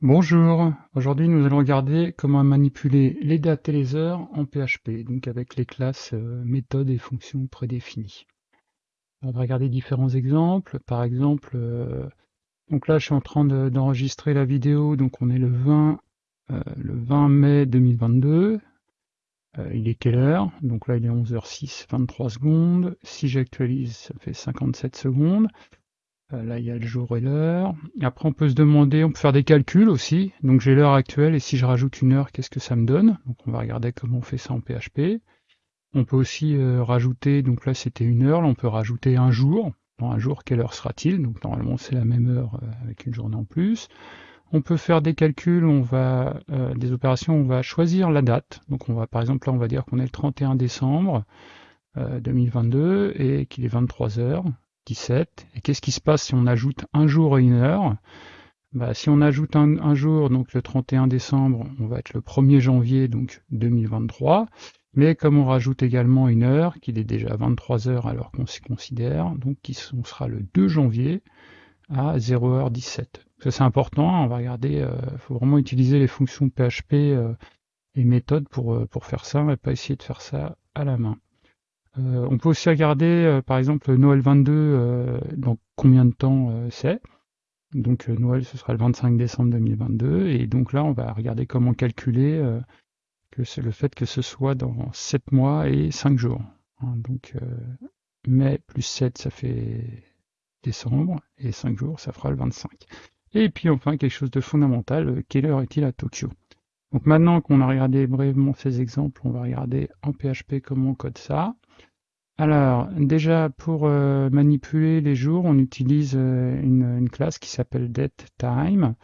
Bonjour, aujourd'hui nous allons regarder comment manipuler les dates et les heures en PHP, donc avec les classes euh, méthodes et fonctions prédéfinies. On va regarder différents exemples, par exemple, euh, donc là je suis en train d'enregistrer la vidéo, donc on est le 20, euh, le 20 mai 2022, il est quelle heure? Donc là il est 11h06, 23 secondes, si j'actualise ça fait 57 secondes, euh, là, il y a le jour et l'heure. Après, on peut se demander, on peut faire des calculs aussi. Donc, j'ai l'heure actuelle et si je rajoute une heure, qu'est-ce que ça me donne? Donc, on va regarder comment on fait ça en PHP. On peut aussi euh, rajouter, donc là, c'était une heure. Là, on peut rajouter un jour. Dans un jour, quelle heure sera-t-il? Donc, normalement, c'est la même heure euh, avec une journée en plus. On peut faire des calculs, on va des opérations, on va choisir la date. Donc, on va, par exemple, là, on va dire qu'on est le 31 décembre 2022 et qu'il est 23 heures. Et qu'est-ce qui se passe si on ajoute un jour et une heure? Bah, Si on ajoute un, jour, donc le 31 décembre, on va être le 1er janvier donc 2023. Mais comme on rajoute également une heure, qu'il est déjà 23 heures alors qu'on s'y considère, donc on sera le 2 janvier à 0h17. Ça c'est important, on va regarder, il euh, faut vraiment utiliser les fonctions PHP euh, et méthodes pour, euh, pour faire ça, et pas essayer de faire ça à la main. Euh, on peut aussi regarder, euh, par exemple, Noël 22, euh, dans combien de temps c'est. Donc Noël, ce sera le 25 décembre 2022. Et donc là, on va regarder comment calculer que c'est le fait que ce soit dans 7 mois et 5 jours. Hein. donc mai plus 7, ça fait décembre, et 5 jours, ça fera le 25. Et puis enfin, quelque chose de fondamental, quelle heure est-il à Tokyo? Donc maintenant qu'on a regardé brièvement ces exemples, on va regarder en PHP comment on code ça. Alors, déjà, pour euh, manipuler les jours, on utilise euh, une, classe qui s'appelle datetime.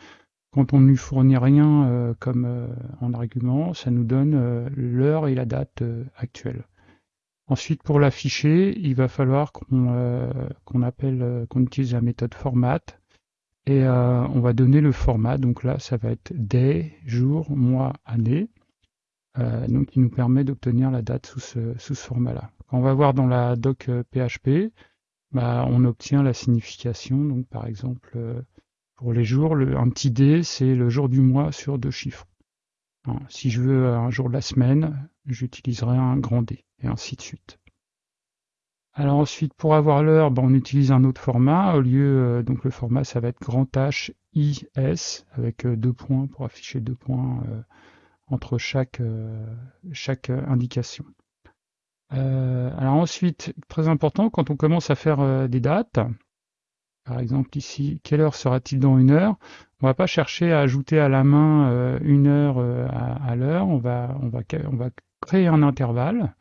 Quand on ne lui fournit rien euh, comme en argument, ça nous donne l'heure et la date actuelle. Ensuite, pour l'afficher, il va falloir qu'on appelle, qu'on utilise la méthode format et on va donner le format. Donc là, ça va être day, jour, mois, année. donc, qui nous permet d'obtenir la date sous ce, sous ce format-là on va voir dans la doc PHP, euh, bah, on obtient la signification. Donc, par exemple, euh, pour les jours, un petit D, c'est le jour du mois sur deux chiffres. Hein, si je veux un jour de la semaine, j'utiliserai un grand D, et ainsi de suite. Alors ensuite, pour avoir l'heure, bah, on utilise un autre format. Au lieu, euh, donc le format, ça va être grand H, I, S, avec deux points pour afficher deux points entre chaque indication. Euh, alors ensuite, très important, quand on commence à faire euh, des dates, par exemple ici, quelle heure sera-t-il dans une heure? On va pas chercher à ajouter à la main euh, une heure à, l'heure, on va, on, va, on va créer un intervalle.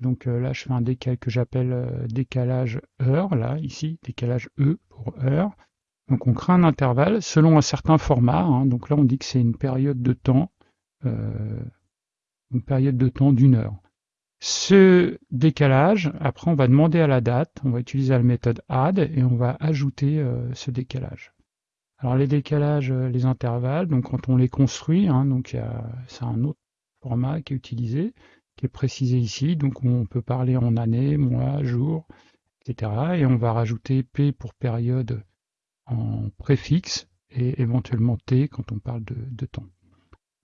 Donc là, je fais un décal que j'appelle décalage heure, là, ici, décalage E pour heure. Donc on crée un intervalle selon un certain format. Hein. donc là, on dit que c'est une période de temps, une période de temps d'une heure. Ce décalage, après on va demander à la date, on va utiliser la méthode add et on va ajouter euh, ce décalage. Alors les décalages, euh, les intervalles, donc quand on les construit, hein, donc c'est un autre format qui est utilisé, qui est précisé ici, donc on peut parler en année, mois, jour, etc. Et on va rajouter P pour période en préfixe et éventuellement T quand on parle de, de temps.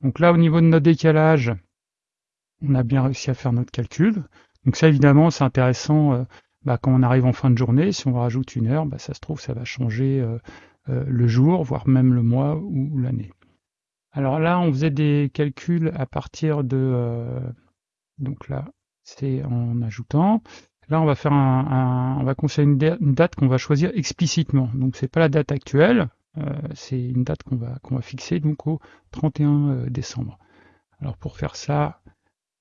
Donc là au niveau de notre décalage, on a bien réussi à faire notre calcul. Donc ça, évidemment, c'est intéressant euh, bah, quand on arrive en fin de journée. Si on rajoute une heure, bah, ça se trouve, ça va changer euh, euh, le jour, voire même le mois ou, l'année. Alors là, on faisait des calculs à partir de... donc là, c'est en ajoutant. Là, on va faire un, on va conseiller une, date qu'on va choisir explicitement. Donc c'est pas la date actuelle, c'est une date qu'on va qu'on va fixer donc au 31 décembre. Alors pour faire ça,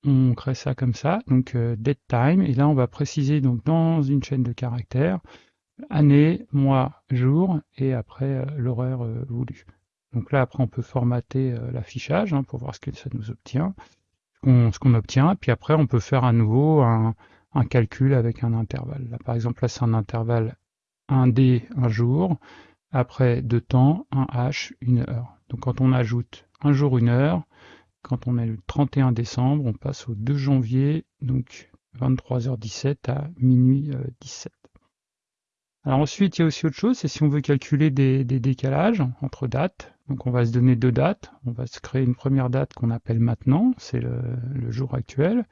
on crée ça comme ça, donc euh, time, et là on va préciser donc dans une chaîne de caractères année, mois, jour, et après euh, l'horaire euh, voulu. Donc là après on peut formater euh, l'affichage hein, pour voir ce que ça nous obtient, ce qu'on obtient, puis après on peut faire à nouveau un, un calcul avec un intervalle. Là par exemple là c'est un intervalle 1D un jour, après deux temps, un H, une heure. Donc quand on ajoute un jour, une heure, quand on est le 31 décembre, on passe au 2 janvier, donc 23h17 à minuit 17. Alors ensuite, il y a aussi autre chose, c'est si on veut calculer des, décalages entre dates. Donc on va se donner deux dates. On va se créer une première date qu'on appelle maintenant, c'est le, jour actuel.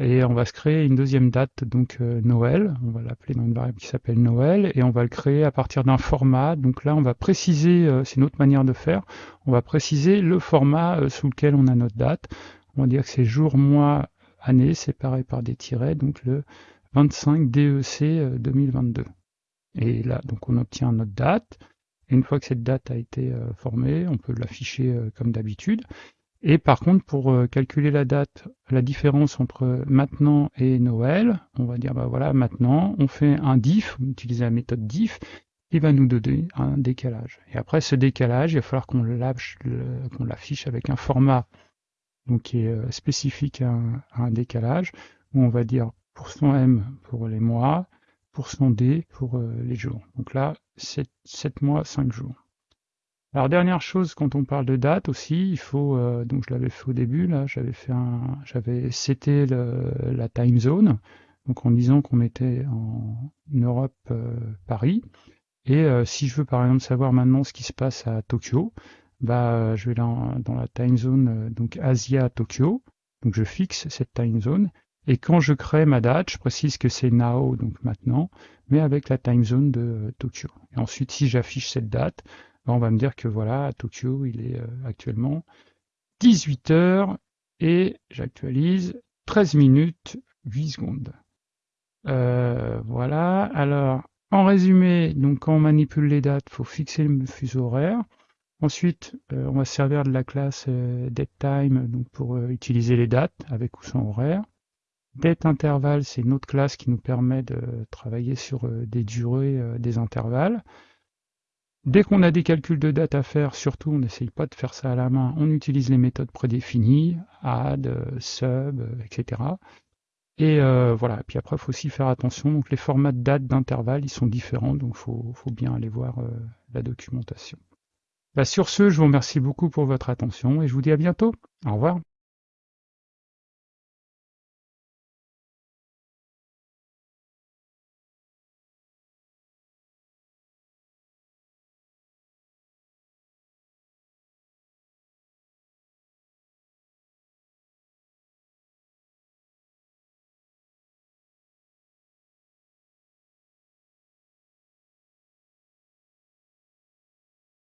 Et on va se créer une deuxième date, donc euh, Noël. On va l'appeler dans une variable qui s'appelle Noël. Et on va le créer à partir d'un format. Donc là, on va préciser, euh, c'est une autre manière de faire, on va préciser le format euh, sous lequel on a notre date. On va dire que c'est jour, mois, année, séparé par des tirets. Donc le 25 DEC 2022. Et là, donc on obtient notre date. Et une fois que cette date a été euh, formée, on peut l'afficher euh, comme d'habitude. Et par contre, pour euh, calculer la date, la différence entre maintenant et Noël, on va dire, bah voilà, maintenant, on fait un diff, on utilise la méthode diff, il va nous donner un décalage. Et après ce décalage, il va falloir qu'on l'affiche avec un format donc, qui est spécifique à un, décalage, où on va dire %m pour les mois, D pour euh, les jours. Donc là, 7, mois, 5 jours. Alors dernière chose, quand on parle de date aussi, il faut, euh, donc je l'avais fait au début, là, j'avais fait un, j'avais seté la time zone, donc en disant qu'on était en Europe, euh, Paris. Et si je veux par exemple savoir maintenant ce qui se passe à Tokyo, bah je vais dans, dans la time zone donc Asia Tokyo, donc je fixe cette time zone et quand je crée ma date, je précise que c'est now, donc maintenant, mais avec la time zone de euh, Tokyo. Et ensuite, si j'affiche cette date, on va me dire que voilà, à Tokyo, il est euh, actuellement 18 heures et j'actualise 13 minutes 8 secondes. Euh, voilà. Alors, en résumé, donc quand on manipule les dates, il faut fixer le fuseau horaire. Ensuite, on va se servir de la classe datetime pour utiliser les dates avec ou sans horaire. Date intervalle, c'est une autre classe qui nous permet de travailler sur euh, des durées euh, des intervalles. Dès qu'on a des calculs de date à faire, surtout on n'essaye pas de faire ça à la main, on utilise les méthodes prédéfinies, add, euh, sub, etc. Et voilà, et puis après il faut aussi faire attention, donc les formats de date d'intervalle ils sont différents, donc il faut, bien aller voir la documentation. Bah, sur ce, je vous remercie beaucoup pour votre attention et je vous dis à bientôt. Au revoir.